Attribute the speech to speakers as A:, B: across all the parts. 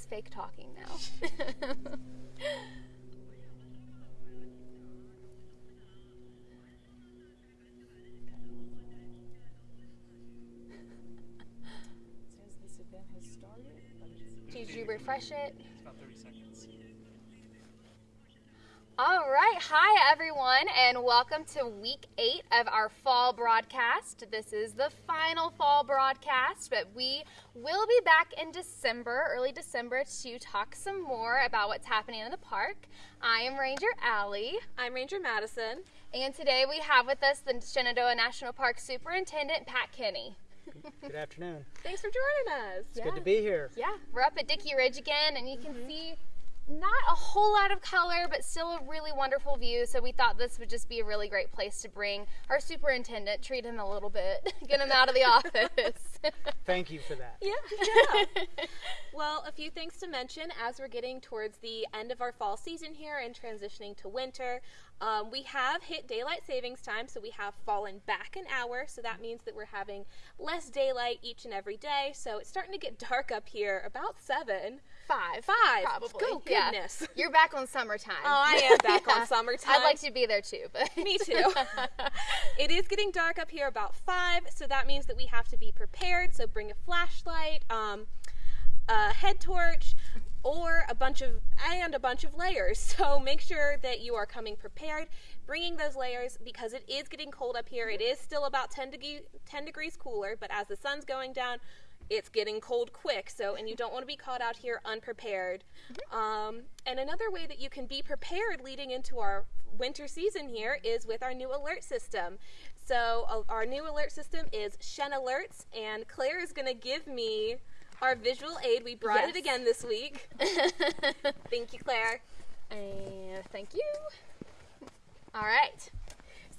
A: is fake talking now.
B: Says this event has started. Let me just-
A: Did you refresh it?
B: It's about 30 seconds.
A: All right. Hi, everyone, and welcome to week eight of our fall broadcast. This is the final fall broadcast, but we will be back in December, early December, to talk some more about what's happening in the park. I am Ranger Allie,
C: I'm Ranger Madison.
A: and today we have with us the Shenandoah National Park Superintendent, Pat Kenney.
D: Good afternoon.
C: Thanks for joining us.
D: It's good to be here.
A: Yeah, we're up at Dickey Ridge again, and you can mm-hmm. see not a whole lot of color, but still a really wonderful view. So we thought this would just be a really great place to bring our superintendent, treat him a little bit, get him out of the office.
D: Thank you for that.
C: Yeah, yeah. well, a few things to mention as we're getting towards the end of our fall season here and transitioning to winter. Um, we have hit daylight savings time, so we have fallen back an hour. So that means that we're having less daylight each and every day. So it's starting to get dark up here about seven.
A: Five.
C: Five.
A: Probably.
C: Go
A: Yeah.
C: goodness.
A: You're back on summertime.
C: Oh, I am back
A: Yeah.
C: on summertime.
A: I'd like to be there too, but
C: Me too. it is getting dark up here about five, so that means that we have to be prepared. So bring a flashlight, um, a head torch, or a bunch of and a bunch of layers. So make sure that you are coming prepared, bringing those layers because it is getting cold up here. It is still about 10 degree, 10 degrees cooler, but as the sun's going down, it's getting cold quick. So and you don't want to be caught out here unprepared. Um, and another way that you can be prepared leading into our winter season here is with our new alert system. So uh, our new alert system is Shen Alerts, and Claire is going to give me our visual aid. We brought
A: Yes.
C: it again this week. Thank you, Claire.
A: and thank you. All right.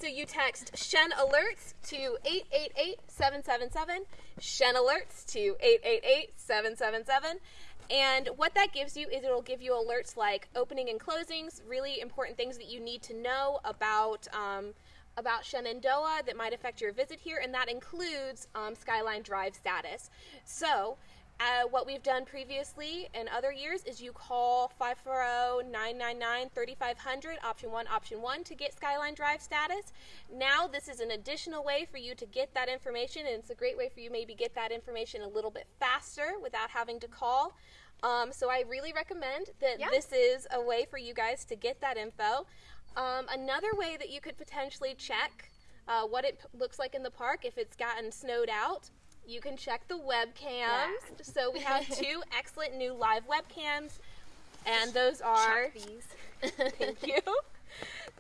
C: So you text Shen Alerts to 888-777, Shen Alerts to 888-777. And what that gives you is it'll give you alerts like opening and closings, really important things that you need to know about um, about Shenandoah that might affect your visit here, and that includes um, Skyline Drive status. So, uh, what we've done previously in other years is you call 540-999-3500, option 1, option 1 to get Skyline Drive status. Now this is an additional way for you to get that information and it's a great way for you maybe get that information a little bit faster without having to call. Um, so I really recommend that
A: Yeah.
C: this is a way for you guys to get that info. Um, another way that you could potentially check uh, what it looks like in the park if it's gotten snowed out, you can check the webcams. So we have two excellent new live webcams, and those are
A: these.
C: thank you.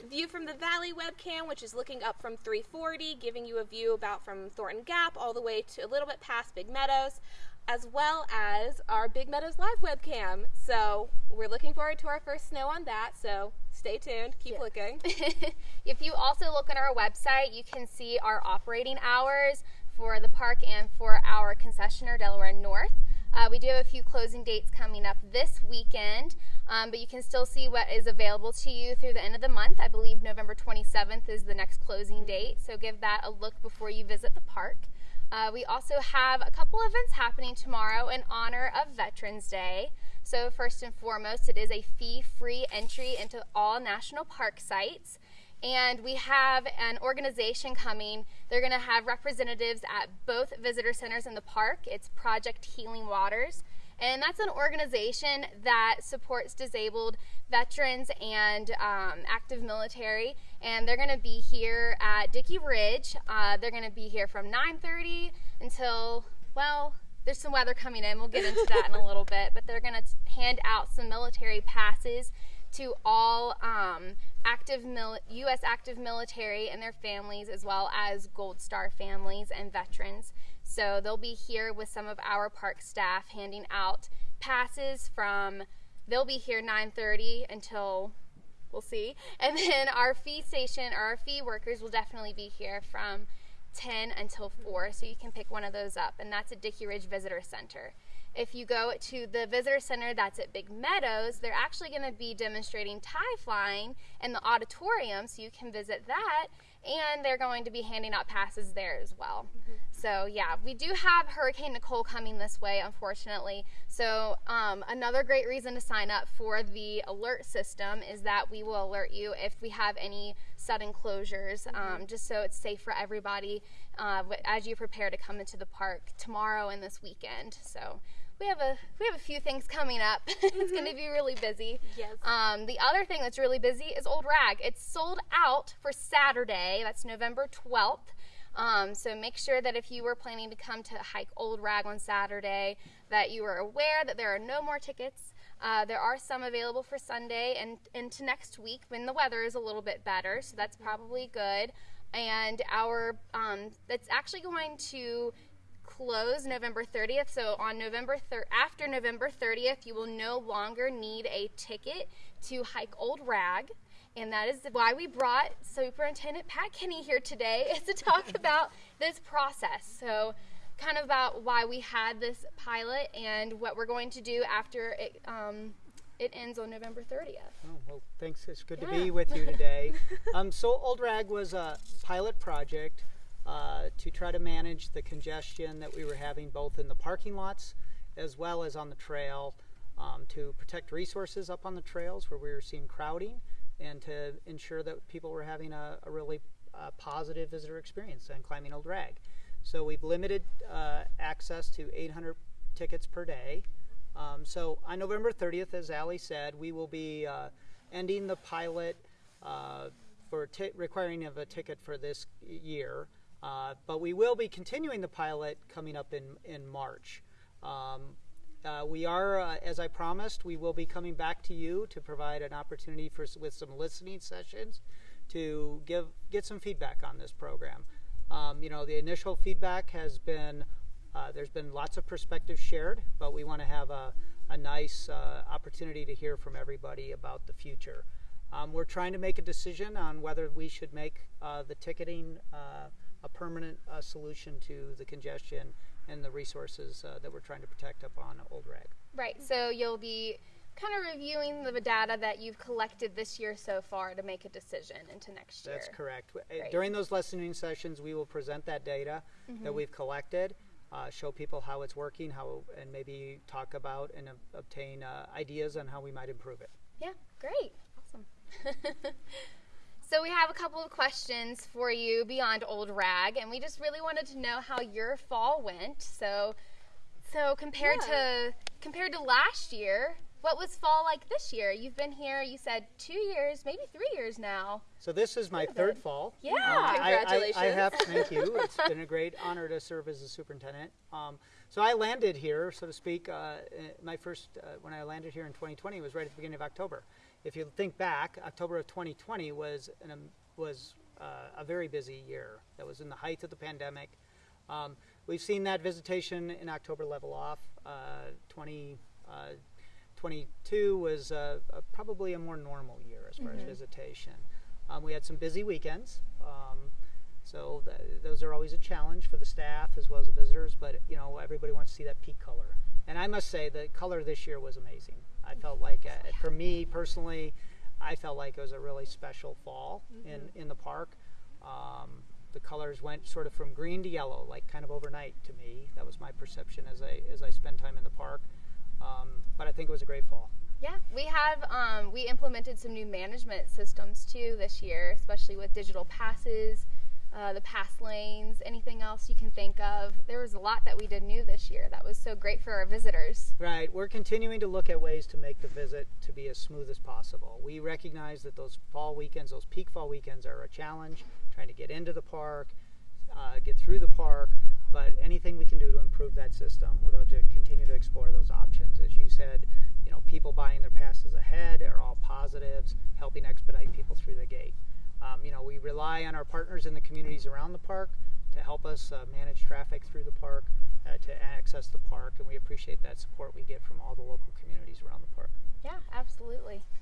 C: View from the Valley webcam, which is looking up from 340, giving you a view about from Thornton Gap all the way to a little bit past Big Meadows, as well as our Big Meadows live webcam. So we're looking forward to our first snow on that. So stay tuned, keep
A: Yeah.
C: looking.
A: if you also look on our website, you can see our operating hours for the park and for our concessionaire, Delaware North. Uh, we do have a few closing dates coming up this weekend, um, but you can still see what is available to you through the end of the month. I believe November 27th is the next closing date, so give that a look before you visit the park. Uh, we also have a couple events happening tomorrow in honor of Veterans Day. So, first and foremost, it is a fee free entry into all national park sites. And we have an organization coming. They're going to have representatives at both visitor centers in the park. It's Project Healing Waters. And that's an organization that supports disabled veterans and um, active military. And they're going to be here at Dickey Ridge. Uh, they're going to be here from 9:30 until well, there's some weather coming in. We'll get into that in a little bit. But they're going to hand out some military passes to all um, active mil- U.S. active military and their families, as well as Gold Star families and veterans. So they'll be here with some of our park staff handing out passes from. They'll be here 9:30 until we'll see, and then our fee station or our fee workers will definitely be here from 10 until 4, so you can pick one of those up, and that's at Dickey Ridge Visitor Center. If you go to the visitor center that's at Big Meadows, they're actually going to be demonstrating tie flying in the auditorium, so you can visit that. and they're going to be handing out passes there as well. So yeah, we do have Hurricane Nicole coming this way, unfortunately. So um, another great reason to sign up for the alert system is that we will alert you if we have any sudden closures, um, just so it's safe for everybody uh, as you prepare to come into the park tomorrow and this weekend. So we have a we have a few things coming up. it's going to be really busy.
C: Yes.
A: Um, the other thing that's really busy is Old Rag. It's sold out for Saturday. That's November 12th. Um, so make sure that if you were planning to come to hike Old Rag on Saturday, that you are aware that there are no more tickets. Uh, there are some available for Sunday and into next week when the weather is a little bit better, so that's probably good. And our um, that's actually going to close November 30th. So on November thir- after November 30th, you will no longer need a ticket to hike Old Rag. And that is why we brought Superintendent Pat Kenney here today is to talk about this process. So kind of about why we had this pilot and what we're going to do after it um, it ends on November 30th.
D: Oh, well, thanks. It's good to be with you today. um, so, Old Rag was a pilot project uh, to try to manage the congestion that we were having both in the parking lots as well as on the trail um, to protect resources up on the trails where we were seeing crowding and to ensure that people were having a, a really uh, positive visitor experience on climbing Old Rag. So, we've limited uh, access to 800 tickets per day. Um, so on November 30th, as Ali said, we will be uh, ending the pilot uh, for requiring of a ticket for this year. Uh, but we will be continuing the pilot coming up in, in March. Um, uh, we are, uh, as I promised, we will be coming back to you to provide an opportunity for with some listening sessions to give get some feedback on this program. Um, you know, the initial feedback has been uh, there's been lots of perspectives shared, but we want to have a, a nice uh, opportunity to hear from everybody about the future. Um, we're trying to make a decision on whether we should make the ticketing a permanent uh, solution to the congestion and the resources uh, that we're trying to protect up on Old Rag.
A: Right. So you'll be kind of reviewing the data that you've collected this year so far to make a decision into next year.
D: That's correct. W- uh, During those listening sessions, we will present that data that we've collected, uh, show people how it's working, how, and maybe talk about and ob- obtain uh, ideas on how we might improve it.
A: Yeah, great. Awesome. so we have a couple of questions for you beyond Old Rag, and we just really wanted to know how your fall went. So, so compared
C: Yeah.
A: to compared to last year, what was fall like this year? You've been here, you said two years, maybe three years now.
D: So this is my third
A: good.
D: fall.
A: Yeah.
D: Uh, I- I- I,
C: Congratulations.
D: have, thank you. It's been a great honor to serve as a superintendent. Um, so I landed here, so to speak. Uh, uh, my first, uh, when I landed here in 2020, was right at the beginning of October. If you think back, October of 2020 was an, um, was uh, a very busy year. That was in the height of the pandemic. Um, we've seen that visitation in October level off. Uh, 20, uh, 22 was uh, uh, probably a more normal year as far as visitation. Um, we had some busy weekends, um, so th- those are always a challenge for the staff as well as the visitors. But you know, everybody wants to see that peak color, and I must say the color this year was amazing. I felt like, uh, for me personally, I felt like it was a really special fall in in the park. Um, the colors went sort of from green to yellow, like kind of overnight to me. That was my perception as I as I spend time in the park. Um, but I think it was a great fall.
A: Yeah, we have um, we implemented some new management systems too this year, especially with digital passes, uh, the pass lanes, anything else you can think of. There was a lot that we did new this year that was so great for our visitors.
D: Right. We're continuing to look at ways to make the visit to be as smooth as possible. We recognize that those fall weekends, those peak fall weekends, are a challenge. Trying to get into the park, uh, get through the park, but anything we can do to improve that system, we're going to continue to explore those options. As you said, you know, people buying their passes ahead are all positives, helping expedite people through the gate. Um, you know, we rely on our partners in the communities around the park to help us uh, manage traffic through the park, uh, to access the park, and we appreciate that support we get from all the local communities around the park.
A: Yeah, absolutely.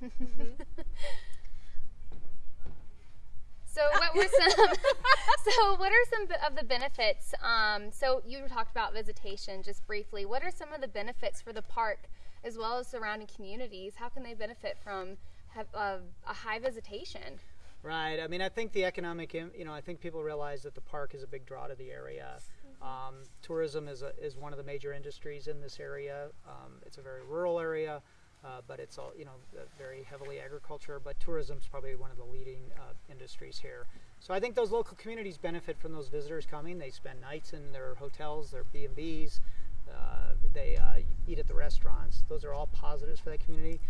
A: so, what were some? so, what are some of the benefits? Um, so, you talked about visitation just briefly. What are some of the benefits for the park as well as surrounding communities? How can they benefit from have, uh, a high visitation?
D: Right. I mean, I think the economic, you know, I think people realize that the park is a big draw to the area. Um, tourism is a, is one of the major industries in this area. Um, it's a very rural area, uh, but it's all you know very heavily agriculture. But tourism is probably one of the leading uh, industries here. So I think those local communities benefit from those visitors coming. They spend nights in their hotels, their B and B's. Uh, they uh, eat at the restaurants. Those are all positives for that community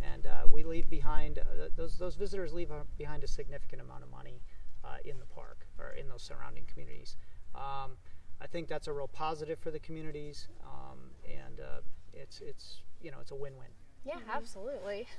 D: and uh, we leave behind uh, those those visitors leave uh, behind a significant amount of money uh, in the park or in those surrounding communities. Um, I think that's a real positive for the communities, um, and uh, it's it's you know it's a win-win.
A: Yeah, absolutely.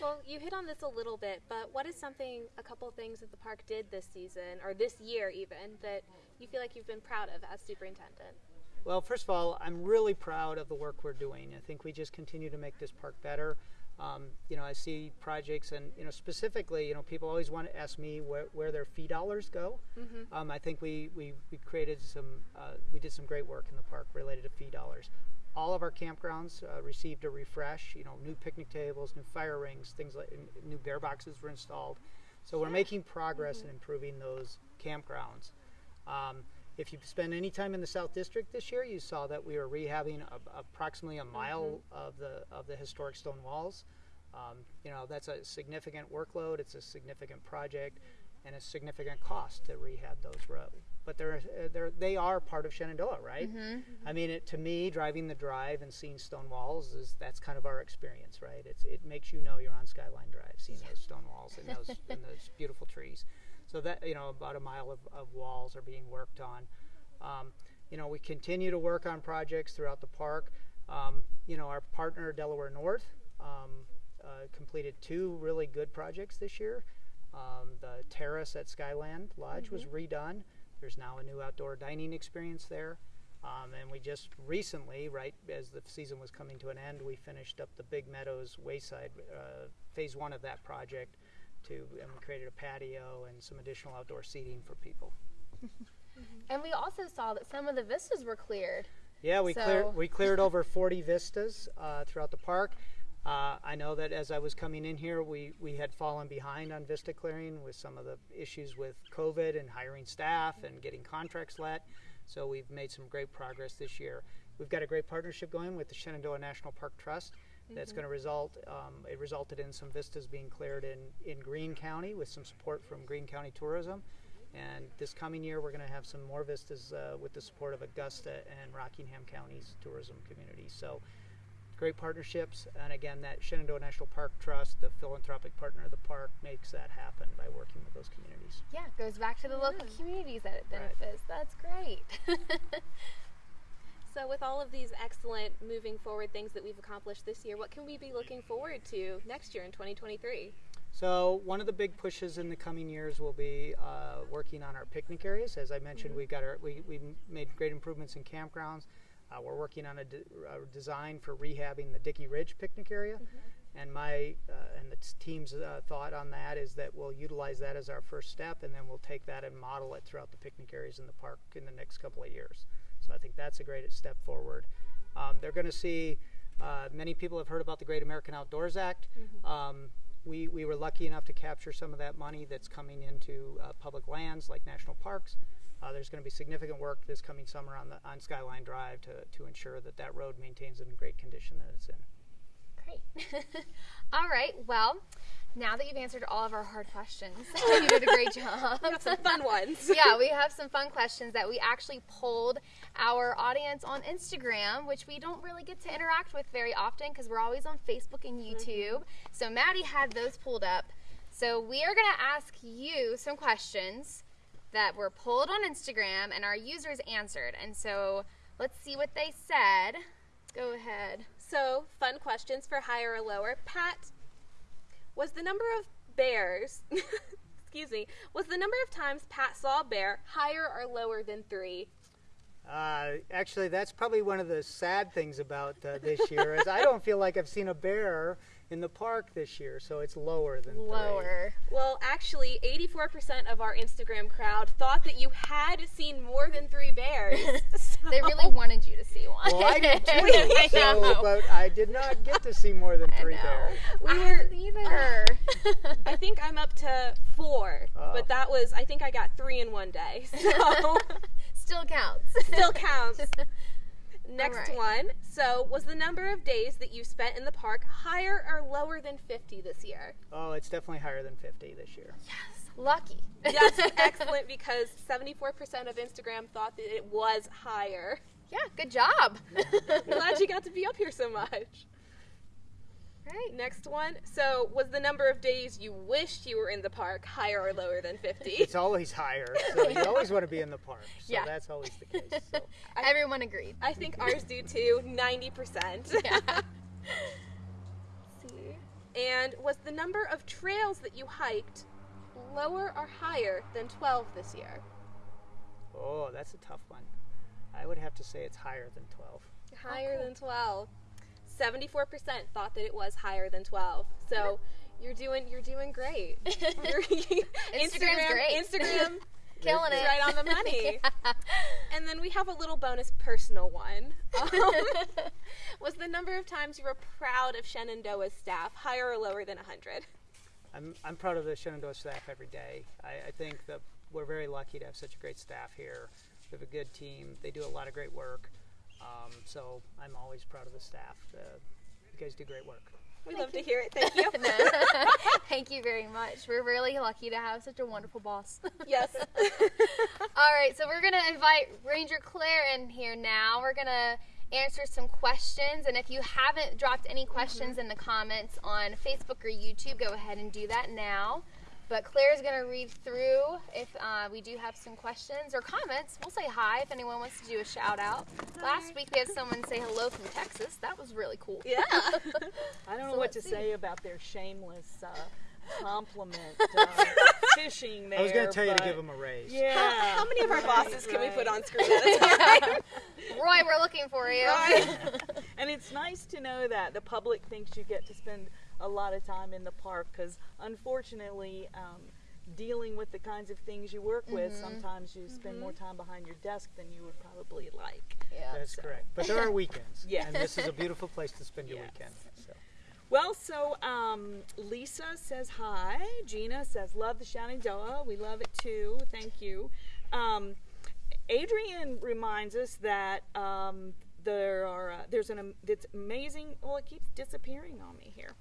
C: Well, you hit on this a little bit, but what is something, a couple of things that the park did this season, or this year even, that you feel like you've been proud of as superintendent?
D: Well, first of all, I'm really proud of the work we're doing. I think we just continue to make this park better. Um, you know, I see projects, and you know, specifically, you know, people always want to ask me where, where their fee dollars go. Um, I think we, we, we created some, uh, we did some great work in the park related to fee dollars. All of our campgrounds uh, received a refresh. You know, new picnic tables, new fire rings, things like new bear boxes were installed. So we're making progress in improving those campgrounds. Um, if you spend any time in the South District this year, you saw that we were rehabbing a, approximately a mile of the of the historic stone walls. Um, you know that's a significant workload. It's a significant project, and a significant cost to rehab those roads. But they're, uh, they're they are part of Shenandoah, right? I mean, it, to me, driving the drive and seeing stone walls is that's kind of our experience, right? It's it makes you know you're on Skyline Drive, seeing those stone walls and those and those beautiful trees. So that you know, about a mile of, of walls are being worked on. Um, you know, we continue to work on projects throughout the park. Um, you know, our partner Delaware North um, uh, completed two really good projects this year. Um, the terrace at Skyland Lodge was redone. There's now a new outdoor dining experience there. Um, and we just recently, right as the season was coming to an end, we finished up the Big Meadows Wayside uh, phase one of that project to and we created a patio and some additional outdoor seating for people.
A: and we also saw that some of the vistas were cleared.
D: Yeah, we
A: So-
D: cleared we cleared over 40 vistas uh, throughout the park. Uh, I know that as I was coming in here, we, we had fallen behind on vista clearing with some of the issues with COVID and hiring staff and getting contracts let. So we've made some great progress this year. We've got a great partnership going with the Shenandoah National Park Trust. That's going to result. Um, it resulted in some vistas being cleared in in Greene County with some support from Greene County Tourism. And this coming year, we're going to have some more vistas uh, with the support of Augusta and Rockingham counties tourism community. So, great partnerships. And again, that Shenandoah National Park Trust, the philanthropic partner of the park, makes that happen by working with those communities.
A: Yeah, it goes back to the local communities that it
D: Right.
A: benefits. That's great.
C: So, with all of these excellent moving forward things that we've accomplished this year, what can we be looking forward to next year in 2023?
D: So one of the big pushes in the coming years will be uh, working on our picnic areas. As I mentioned, we got our we we made great improvements in campgrounds. Uh, we're working on a, de- a design for rehabbing the Dickey Ridge picnic area, and my uh, and the team's uh, thought on that is that we'll utilize that as our first step, and then we'll take that and model it throughout the picnic areas in the park in the next couple of years. So I think that's a great step forward. Um, they're going to see. Uh, many people have heard about the Great American Outdoors Act. Um, we, we were lucky enough to capture some of that money that's coming into uh, public lands like national parks. Uh, there's going to be significant work this coming summer on the on Skyline Drive to, to ensure that that road maintains in great condition that it's in.
A: Great. all right. Well, now that you've answered all of our hard questions, you did a great job.
C: We have some fun ones.
A: yeah, we have some fun questions that we actually polled our audience on Instagram, which we don't really get to interact with very often because we're always on Facebook and mm-hmm. YouTube. So Maddie had those pulled up. So we are going to ask you some questions that were pulled on Instagram and our users answered. And so let's see what they said. Go ahead.
C: So, fun questions for higher or lower. Pat, was the number of bears, excuse me, was the number of times Pat saw a bear higher or lower than three?
D: Uh, actually, that's probably one of the sad things about uh, this year is I don't feel like I've seen a bear in the park this year, so it's lower than three.
A: Lower.
C: Well, actually, 84% of our Instagram crowd thought that you had seen more than three bears.
A: They really wanted you to see one.
D: Well, I did too,
A: I
D: so, but I did not get to see more than
A: I
D: three
A: know.
D: bears.
C: We
A: I
C: were-
A: haven't either.
C: Uh, I think I'm up to four,
D: Oh.
C: but that was, I think I got three in one day. So
A: Still counts.
C: still counts. Next
A: right.
C: one. So, was the number of days that you spent in the park higher or lower than 50 this year?
D: Oh, it's definitely higher than 50 this year. Yes.
A: Lucky.
C: That's excellent because 74% of Instagram thought that it was higher.
A: Yeah, good job.
C: Glad you got to be up here so much.
A: Right.
C: Next one. So, was the number of days you wished you were in the park higher or lower than 50?
D: It's always higher, so you always want to be in the park. So
A: Yeah.
D: that's always the case. So.
A: Everyone agreed.
C: I think ours do too, 90%.
A: Yeah. See?
C: And was the number of trails that you hiked lower or higher than 12 this year?
D: Oh, that's a tough one. I would have to say it's higher than 12.
C: Higher
A: cool.
C: than 12. 74% thought that it was higher than 12. So you're doing you're doing great. You're-
A: Instagram's great.
C: Instagram
A: Killing
C: is
A: it.
C: right on the money. And then we have a little bonus personal one. Um, was the number of times you were proud of Shenandoah's staff higher or lower than 100?
D: I'm, I'm proud of the Shenandoah staff every day. I, I think that we're very lucky to have such a great staff here. We have a good team. They do a lot of great work. Um, so I'm always proud of the staff. Uh, you guys do great work.
C: We love to hear it. Thank you.
A: Thank you very much. We're really lucky to have such a wonderful boss.
C: yes.
A: All right, so we're gonna invite Ranger Claire in here now. We're gonna answer some questions, and if you haven't dropped any questions in the comments on Facebook or YouTube, go ahead and do that now. But Claire's gonna read through if uh, we do have some questions or comments. We'll say hi if anyone wants to do a shout out. Last week we had someone say hello from Texas. That was really cool.
C: Yeah.
B: I don't know what to
A: see.
B: say about their shameless uh, compliment uh, fishing there.
D: I was going to tell you to give them a raise.
B: Yeah.
C: How, how many of our
B: right,
C: bosses can we put on screen at a time?
A: Roy, we're looking for you.
B: And it's nice to know that the public thinks you get to spend a lot of time in the park because, unfortunately, um, dealing with the kinds of things you work with,
A: Mm-hmm.
B: sometimes you spend more time behind your desk than you would probably like.
A: yeah.
D: That's correct. But there are weekends.
B: Yes.
D: And this is a beautiful place to spend your
B: Yes.
D: weekend. So.
B: Well, so um, Lisa says hi. Gina says love the Shenandoah. We love it too. Thank you. Um, Adrian reminds us that um, there are uh, there's an am- it's amazing. Well, it keeps disappearing on me here.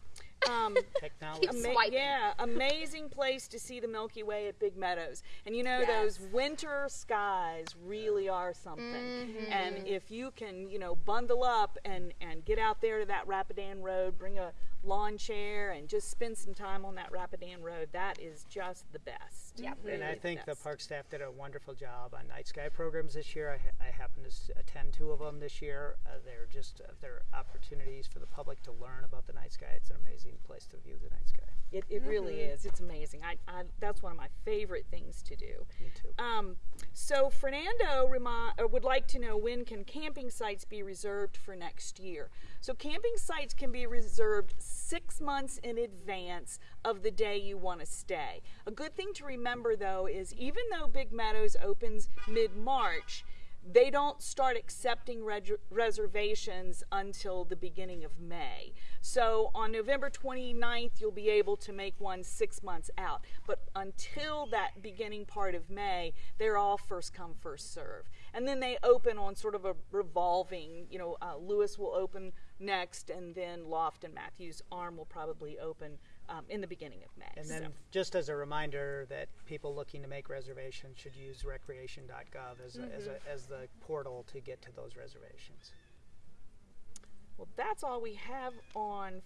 B: Um,
D: Technology.
A: Keeps
B: ama-
A: swiping.
B: yeah, amazing place to see the Milky Way at Big Meadows. And you know those winter skies really are something.
A: Mm-hmm.
B: And if you can, you know, bundle up and and get out there to that Rapidan Road, bring a lawn chair and just spend some time on that Rapidan Road, that is just the best.
A: Yep.
B: Really
D: And I think the
B: best.
D: park staff did a wonderful job on night sky programs this year. I, ha- I happened to attend two of them this year. Uh, they're just uh, they're opportunities for the public to learn about the night sky. It's an amazing place to view the night sky.
B: It, it really is. It's amazing. I, I that's one of my favorite things to do.
D: Me too.
B: Um, so Fernando remi- uh, would like to know when can camping sites be reserved for next year. So camping sites can be reserved six months in advance of the day you want to stay. A good thing to remember though is even though Big Meadows opens mid March, they don't start accepting reservations until the beginning of May. So on November 29th, you'll be able to make one six months out. But until that beginning part of May, they're all first come, first serve. And then they open on sort of a revolving, you know, uh, Lewis will open next, and then Loft and Matthews Arm will probably open um, in the beginning of May.
D: And
B: So-
D: then, just as a reminder, that people looking to make reservations should use recreation.gov as, a, as, a, as the portal to get to those reservations.
B: Well, that's all we have on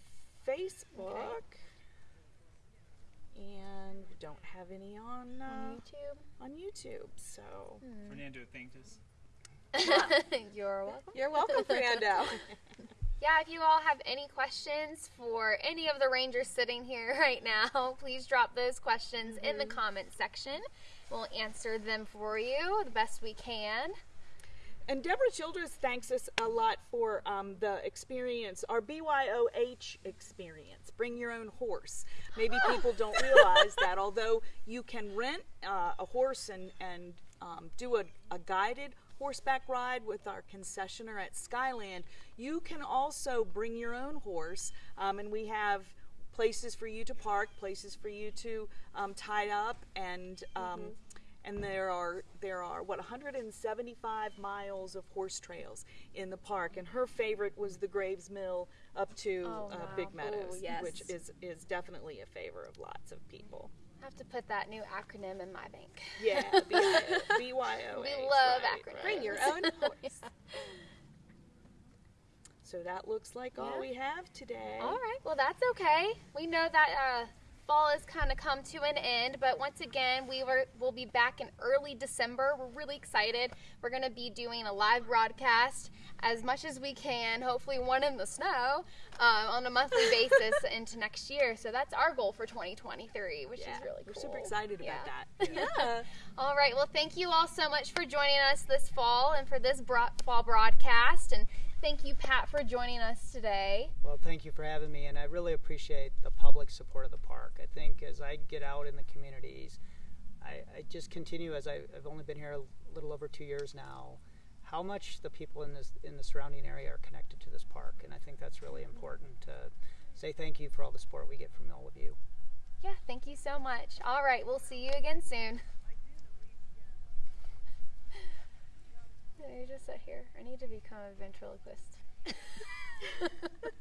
B: Facebook. And we don't have any on uh,
A: YouTube.
B: on YouTube. So
E: Fernando thanked us.
A: You're welcome.
C: You're welcome, Fernando.
A: Yeah, if you all have any questions for any of the rangers sitting here right now, please drop those questions in the comment section. We'll answer them for you the best we can.
B: And Deborah Childress thanks us a lot for um, the experience, our BYOH experience. Bring your own horse. Maybe people don't realize that although you can rent uh, a horse and, and um, do a, a guided horseback ride with our concessioner at Skyland, you can also bring your own horse. Um, and we have places for you to park, places for you to um, tie up, and um, and there are there are what 175 miles of horse trails in the park. And her favorite was the Graves Mill up to
A: Oh,
B: uh,
A: wow.
B: Big Meadows,
C: Ooh, yes.
B: which is is definitely a favor of lots of people.
A: I have to put that new acronym in my bank.
B: Yeah, BYO.
A: We love
B: right,
A: acronyms.
C: Bring your own horse.
B: So that looks like all we have today.
A: All right, well, that's okay. We know that uh, fall has kind of come to an end, but once again, we were we'll be back in early December. We're really excited. We're going to be doing a live broadcast as much as we can, hopefully one in the snow, um, on a monthly basis into next year. So that's our goal for 2023, which
B: Yeah,
A: is really cool.
B: we're super excited
A: Yeah.
B: about that.
C: Yeah.
A: All right. Well, thank you all so much for joining us this fall and for this bro- fall broadcast. And thank you, Pat, for joining us today.
D: Well, thank you for having me, and I really appreciate the public support of the park. I think as I get out in the communities, I, I just continue as I, I've only been here a little over two years now. How much the people in this in the surrounding area are connected to this park, and I think that's really important to say thank you for all the support we get from all of you.
A: Yeah, thank you so much. All right. We'll see you again soon. Me just sit here. I need to become a ventriloquist.